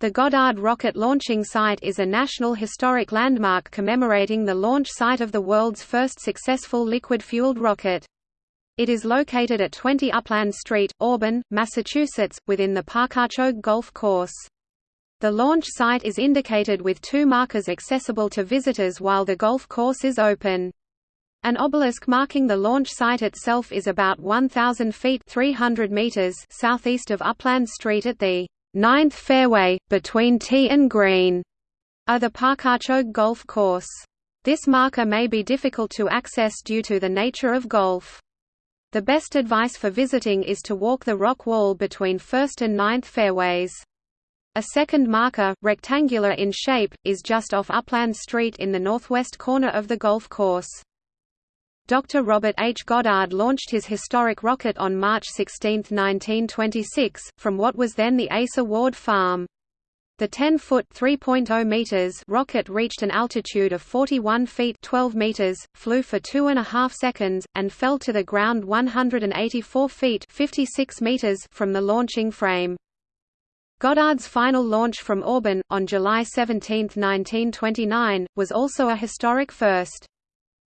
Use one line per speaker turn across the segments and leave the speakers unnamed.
The Goddard Rocket Launching Site is a National Historic Landmark commemorating the launch site of the world's first successful liquid-fueled rocket. It is located at 20 Upland Street, Auburn, Massachusetts, within the Pakachoag Golf Course. The launch site is indicated with two markers accessible to visitors while the golf course is open. An obelisk marking the launch site itself is about 1,000 feet 300 meters southeast of Upland Street at the ninth fairway, between tee and green, are the Pakachoag Golf Course. This marker may be difficult to access due to the nature of golf. The best advice for visiting is to walk the rock wall between 1st and 9th fairways. A second marker, rectangular in shape, is just off Upland Street in the northwest corner of the golf course. Dr. Robert H. Goddard launched his historic rocket on March 16, 1926, from what was then the Asa Ward Farm. The 10-foot (3.0 meters) rocket reached an altitude of 41 feet (12 meters), flew for two and a half seconds, and fell to the ground 184 feet (56 meters) from the launching frame. Goddard's final launch from Auburn, on July 17, 1929, was also a historic first.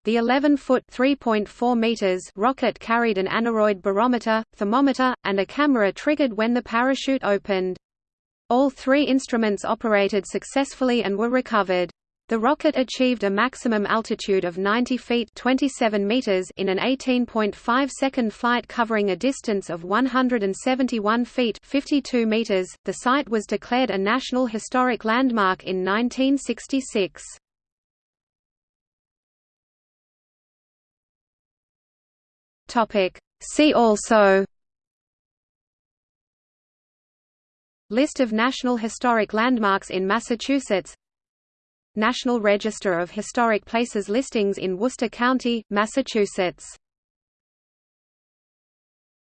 The 11-foot (3.4 meters) rocket carried an aneroid barometer, thermometer, and a camera triggered when the parachute opened. All three instruments operated successfully and were recovered. The rocket achieved a maximum altitude of 90 feet 27 meters in an 18.5-second flight covering a distance of 171 feet 52 meters. The site was declared a National Historic Landmark in 1966. Topic. See also List of National Historic Landmarks in Massachusetts National Register of Historic Places listings in Worcester County, Massachusetts